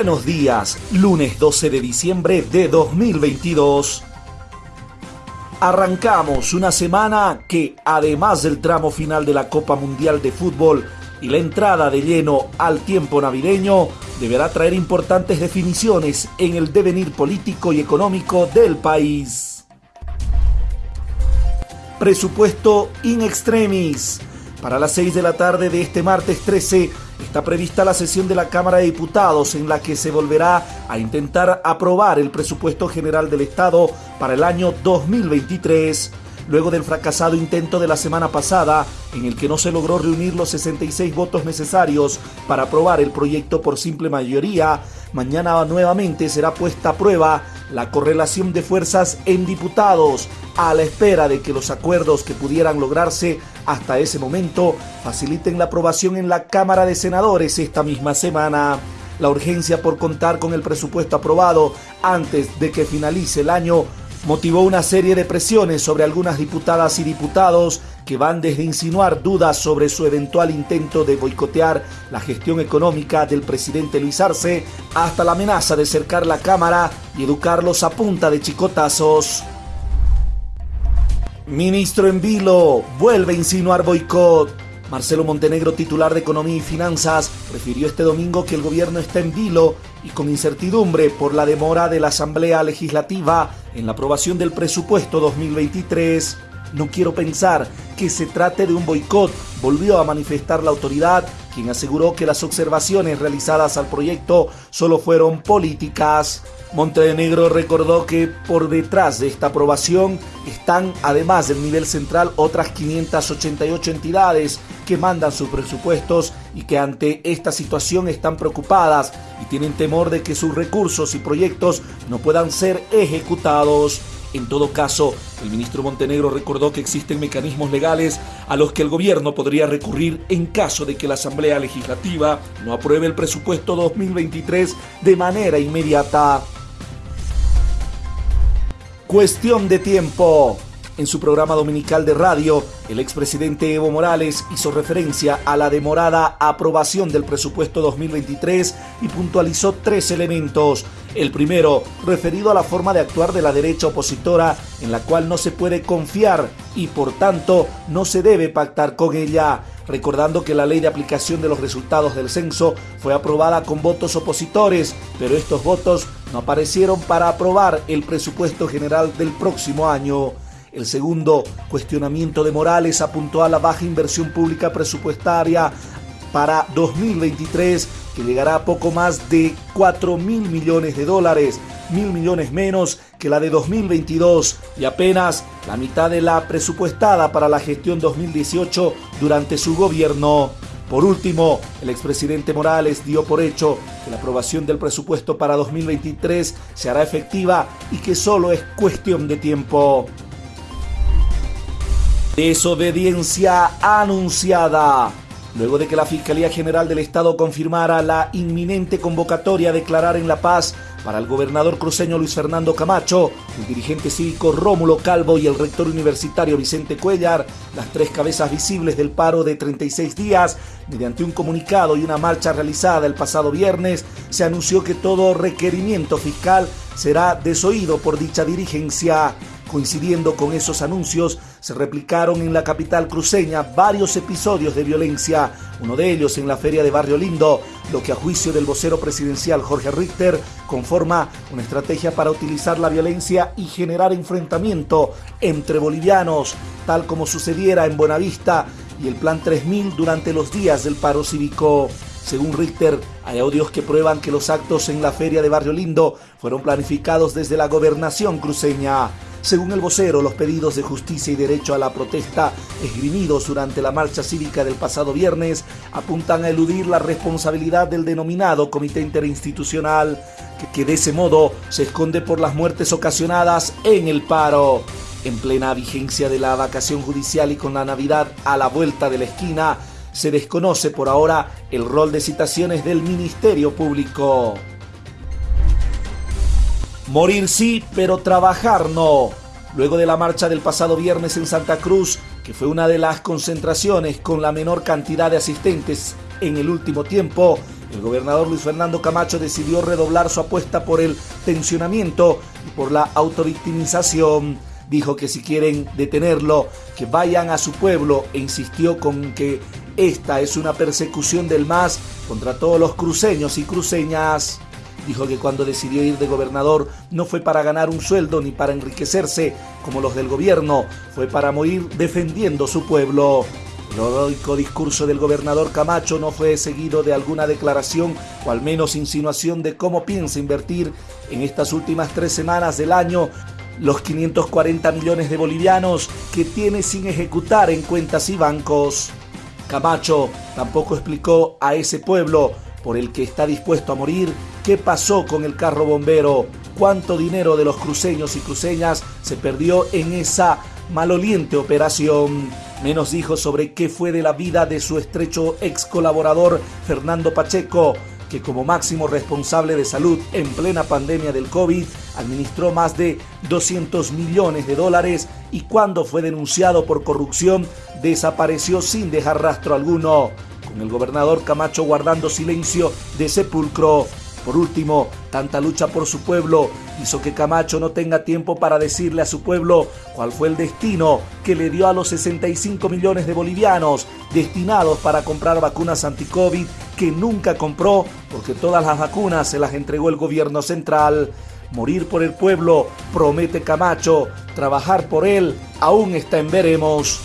Buenos días, lunes 12 de diciembre de 2022. Arrancamos una semana que, además del tramo final de la Copa Mundial de Fútbol y la entrada de lleno al tiempo navideño, deberá traer importantes definiciones en el devenir político y económico del país. Presupuesto in extremis. Para las 6 de la tarde de este martes 13 está prevista la sesión de la Cámara de Diputados en la que se volverá a intentar aprobar el presupuesto general del Estado para el año 2023 luego del fracasado intento de la semana pasada en el que no se logró reunir los 66 votos necesarios para aprobar el proyecto por simple mayoría, mañana nuevamente será puesta a prueba la correlación de fuerzas en diputados a la espera de que los acuerdos que pudieran lograrse hasta ese momento faciliten la aprobación en la Cámara de Senadores esta misma semana. La urgencia por contar con el presupuesto aprobado antes de que finalice el año motivó una serie de presiones sobre algunas diputadas y diputados que van desde insinuar dudas sobre su eventual intento de boicotear la gestión económica del presidente Luis Arce hasta la amenaza de cercar la Cámara y educarlos a punta de chicotazos. Ministro en vilo, vuelve a insinuar boicot. Marcelo Montenegro, titular de Economía y Finanzas, refirió este domingo que el gobierno está en vilo y con incertidumbre por la demora de la Asamblea Legislativa en la aprobación del presupuesto 2023. No quiero pensar que se trate de un boicot, volvió a manifestar la autoridad, quien aseguró que las observaciones realizadas al proyecto solo fueron políticas. Montenegro recordó que por detrás de esta aprobación están, además del nivel central, otras 588 entidades que mandan sus presupuestos y que ante esta situación están preocupadas y tienen temor de que sus recursos y proyectos no puedan ser ejecutados. En todo caso, el ministro Montenegro recordó que existen mecanismos legales a los que el gobierno podría recurrir en caso de que la Asamblea Legislativa no apruebe el presupuesto 2023 de manera inmediata. Cuestión de tiempo. En su programa dominical de radio, el expresidente Evo Morales hizo referencia a la demorada aprobación del presupuesto 2023 y puntualizó tres elementos. El primero, referido a la forma de actuar de la derecha opositora, en la cual no se puede confiar y por tanto no se debe pactar con ella recordando que la ley de aplicación de los resultados del censo fue aprobada con votos opositores, pero estos votos no aparecieron para aprobar el presupuesto general del próximo año. El segundo cuestionamiento de Morales apuntó a la baja inversión pública presupuestaria para 2023 que llegará a poco más de 4 mil millones de dólares, mil millones menos que la de 2022 y apenas la mitad de la presupuestada para la gestión 2018 durante su gobierno. Por último, el expresidente Morales dio por hecho que la aprobación del presupuesto para 2023 se hará efectiva y que solo es cuestión de tiempo. Desobediencia anunciada. Luego de que la Fiscalía General del Estado confirmara la inminente convocatoria a declarar en La Paz para el gobernador cruceño Luis Fernando Camacho, el dirigente cívico Rómulo Calvo y el rector universitario Vicente Cuellar, las tres cabezas visibles del paro de 36 días, mediante un comunicado y una marcha realizada el pasado viernes, se anunció que todo requerimiento fiscal será desoído por dicha dirigencia. Coincidiendo con esos anuncios, se replicaron en la capital cruceña varios episodios de violencia, uno de ellos en la feria de Barrio Lindo, lo que a juicio del vocero presidencial Jorge Richter conforma una estrategia para utilizar la violencia y generar enfrentamiento entre bolivianos, tal como sucediera en Buenavista y el Plan 3000 durante los días del paro cívico. Según Richter, hay audios que prueban que los actos en la feria de Barrio Lindo fueron planificados desde la gobernación cruceña. Según el vocero, los pedidos de justicia y derecho a la protesta esgrimidos durante la marcha cívica del pasado viernes apuntan a eludir la responsabilidad del denominado Comité Interinstitucional, que, de ese modo se esconde por las muertes ocasionadas en el paro. En plena vigencia de la vacación judicial y con la Navidad a la vuelta de la esquina, se desconoce por ahora el rol de citaciones del Ministerio Público. Morir sí, pero trabajar no. Luego de la marcha del pasado viernes en Santa Cruz, que fue una de las concentraciones con la menor cantidad de asistentes en el último tiempo, el gobernador Luis Fernando Camacho decidió redoblar su apuesta por el tensionamiento y por la autovictimización. Dijo que si quieren detenerlo, que vayan a su pueblo e insistió con que esta es una persecución del MAS contra todos los cruceños y cruceñas. Dijo que cuando decidió ir de gobernador no fue para ganar un sueldo ni para enriquecerse como los del gobierno, fue para morir defendiendo su pueblo. El heroico discurso del gobernador Camacho no fue seguido de alguna declaración o al menos insinuación de cómo piensa invertir en estas últimas tres semanas del año los 540 millones de bolivianos que tiene sin ejecutar en cuentas y bancos. Camacho tampoco explicó a ese pueblo por el que está dispuesto a morir qué pasó con el carro bombero, cuánto dinero de los cruceños y cruceñas se perdió en esa maloliente operación. Menos dijo sobre qué fue de la vida de su estrecho ex colaborador Fernando Pacheco, que como máximo responsable de salud en plena pandemia del COVID administró más de 200 millones de dólares y cuando fue denunciado por corrupción desapareció sin dejar rastro alguno, con el gobernador Camacho guardando silencio de sepulcro. Por último, tanta lucha por su pueblo hizo que Camacho no tenga tiempo para decirle a su pueblo cuál fue el destino que le dio a los 65 millones de bolivianos destinados para comprar vacunas anti-COVID que nunca compró porque todas las vacunas se las entregó el gobierno central. Morir por el pueblo, promete Camacho, trabajar por él, aún está en veremos.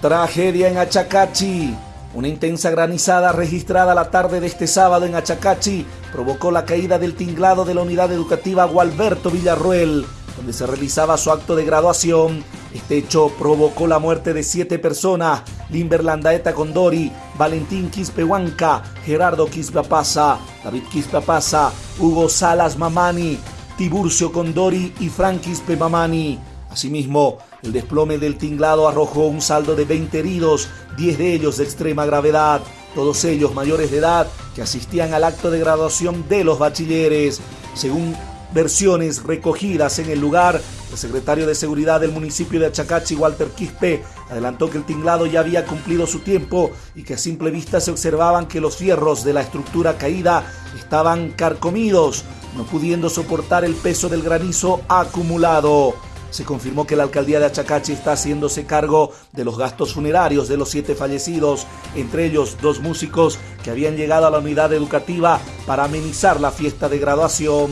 Tragedia en Achacachi. Una intensa granizada registrada la tarde de este sábado en Achacachi provocó la caída del tinglado de la unidad educativa Gualberto Villarruel, donde se realizaba su acto de graduación. Este hecho provocó la muerte de siete personas, Limber Landaeta Condori, Valentín Quispehuanca, Gerardo Quispapasa, David Quispapasa, Hugo Salas Mamani, Tiburcio Condori y Frank Quispe Mamani. Asimismo, el desplome del tinglado arrojó un saldo de 20 heridos, 10 de ellos de extrema gravedad, todos ellos mayores de edad que asistían al acto de graduación de los bachilleres. Según versiones recogidas en el lugar, el secretario de Seguridad del municipio de Achacachi, Walter Quispe, adelantó que el tinglado ya había cumplido su tiempo y que a simple vista se observaban que los fierros de la estructura caída estaban carcomidos, no pudiendo soportar el peso del granizo acumulado se confirmó que la alcaldía de Achacachi está haciéndose cargo de los gastos funerarios de los siete fallecidos, entre ellos dos músicos que habían llegado a la unidad educativa para amenizar la fiesta de graduación.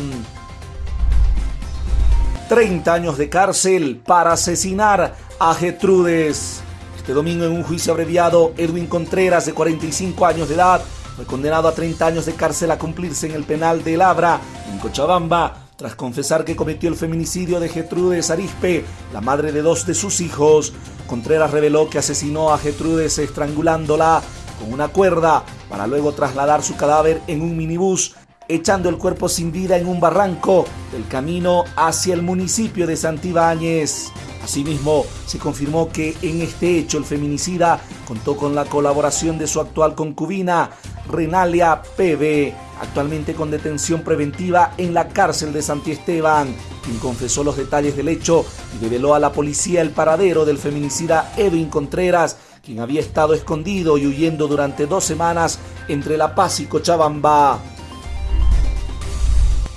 30 años de cárcel para asesinar a Getrudes. Este domingo en un juicio abreviado, Edwin Contreras, de 45 años de edad, fue condenado a 30 años de cárcel a cumplirse en el penal de Labra, en Cochabamba, tras confesar que cometió el feminicidio de Getrudes Arispe, la madre de dos de sus hijos. Contreras reveló que asesinó a Getrudes estrangulándola con una cuerda para luego trasladar su cadáver en un minibús, echando el cuerpo sin vida en un barranco del camino hacia el municipio de Santibáñez. Asimismo, se confirmó que en este hecho el feminicida contó con la colaboración de su actual concubina, Renalia PB, actualmente con detención preventiva en la cárcel de Santiesteban, quien confesó los detalles del hecho y reveló a la policía el paradero del feminicida Edwin Contreras, quien había estado escondido y huyendo durante dos semanas entre La Paz y Cochabamba.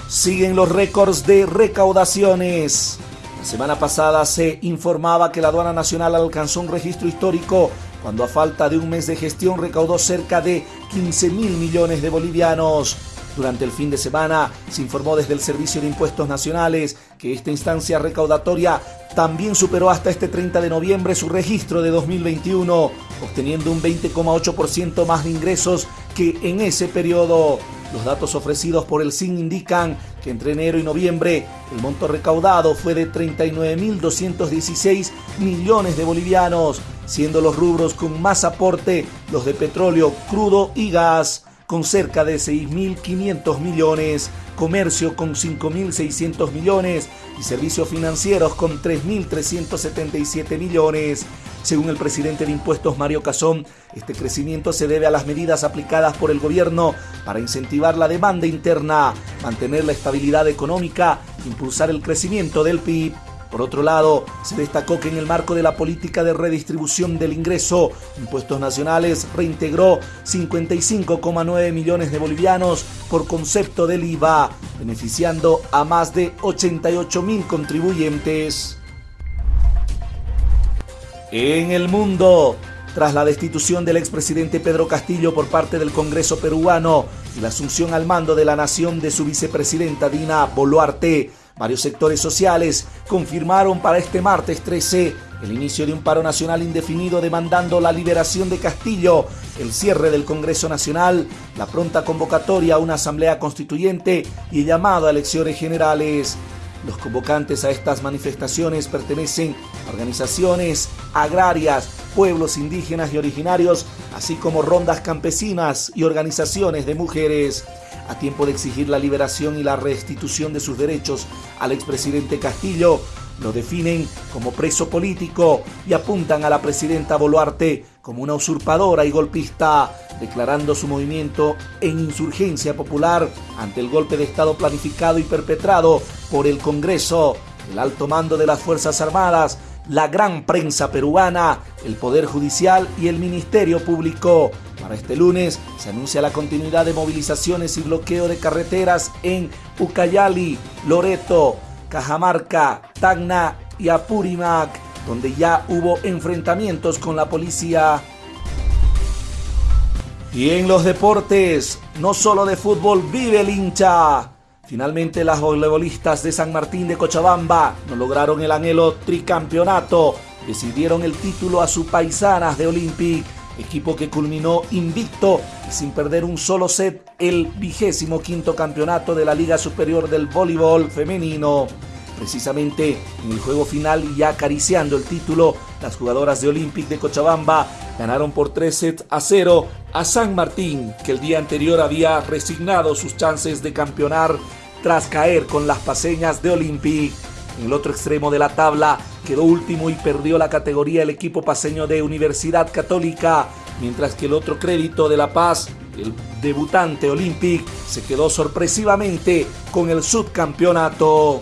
Siguen los récords de recaudaciones. La semana pasada se informaba que la aduana nacional alcanzó un registro histórico cuando a falta de un mes de gestión recaudó cerca de 15 mil millones de bolivianos. Durante el fin de semana se informó desde el Servicio de Impuestos Nacionales que esta instancia recaudatoria también superó hasta este 30 de noviembre su registro de 2021, obteniendo un 20,8% más de ingresos que en ese periodo. Los datos ofrecidos por el SIN indican que entre enero y noviembre el monto recaudado fue de 39.216 millones de bolivianos, siendo los rubros con más aporte los de petróleo, crudo y gas, con cerca de 6.500 millones, comercio con 5.600 millones y servicios financieros con 3.377 millones. Según el presidente de Impuestos Mario Casón, este crecimiento se debe a las medidas aplicadas por el gobierno para incentivar la demanda interna, mantener la estabilidad económica, impulsar el crecimiento del PIB. Por otro lado, se destacó que en el marco de la política de redistribución del ingreso, Impuestos Nacionales reintegró 55,9 millones de bolivianos por concepto del IVA, beneficiando a más de 88 mil contribuyentes. En el mundo, tras la destitución del expresidente Pedro Castillo por parte del Congreso peruano y la asunción al mando de la nación de su vicepresidenta Dina Boluarte, varios sectores sociales confirmaron para este martes 13 el inicio de un paro nacional indefinido demandando la liberación de Castillo, el cierre del Congreso Nacional, la pronta convocatoria a una asamblea constituyente y el llamado a elecciones generales. Los convocantes a estas manifestaciones pertenecen a organizaciones agrarias, pueblos indígenas y originarios, así como rondas campesinas y organizaciones de mujeres. A tiempo de exigir la liberación y la restitución de sus derechos al expresidente Castillo, lo definen como preso político y apuntan a la presidenta Boluarte como una usurpadora y golpista, declarando su movimiento en insurgencia popular ante el golpe de Estado planificado y perpetrado por el Congreso, el alto mando de las Fuerzas Armadas, la gran prensa peruana, el Poder Judicial y el Ministerio Público. Para este lunes se anuncia la continuidad de movilizaciones y bloqueo de carreteras en Ucayali, Loreto, Cajamarca, Tacna y Apurímac, donde ya hubo enfrentamientos con la policía. Y en los deportes, no solo de fútbol vive el hincha. Finalmente las voleibolistas de San Martín de Cochabamba no lograron el anhelo tricampeonato. Decidieron el título a sus paisanas de Olympic, equipo que culminó invicto y sin perder un solo set el vigésimo quinto campeonato de la Liga Superior del Voleibol Femenino. Precisamente en el juego final y acariciando el título, las jugadoras de Olympic de Cochabamba ganaron por 3 sets a 0 a San Martín, que el día anterior había resignado sus chances de campeonar tras caer con las paseñas de Olympic. En el otro extremo de la tabla quedó último y perdió la categoría el equipo paseño de Universidad Católica, mientras que el otro crédito de La Paz, el debutante Olympic, se quedó sorpresivamente con el subcampeonato.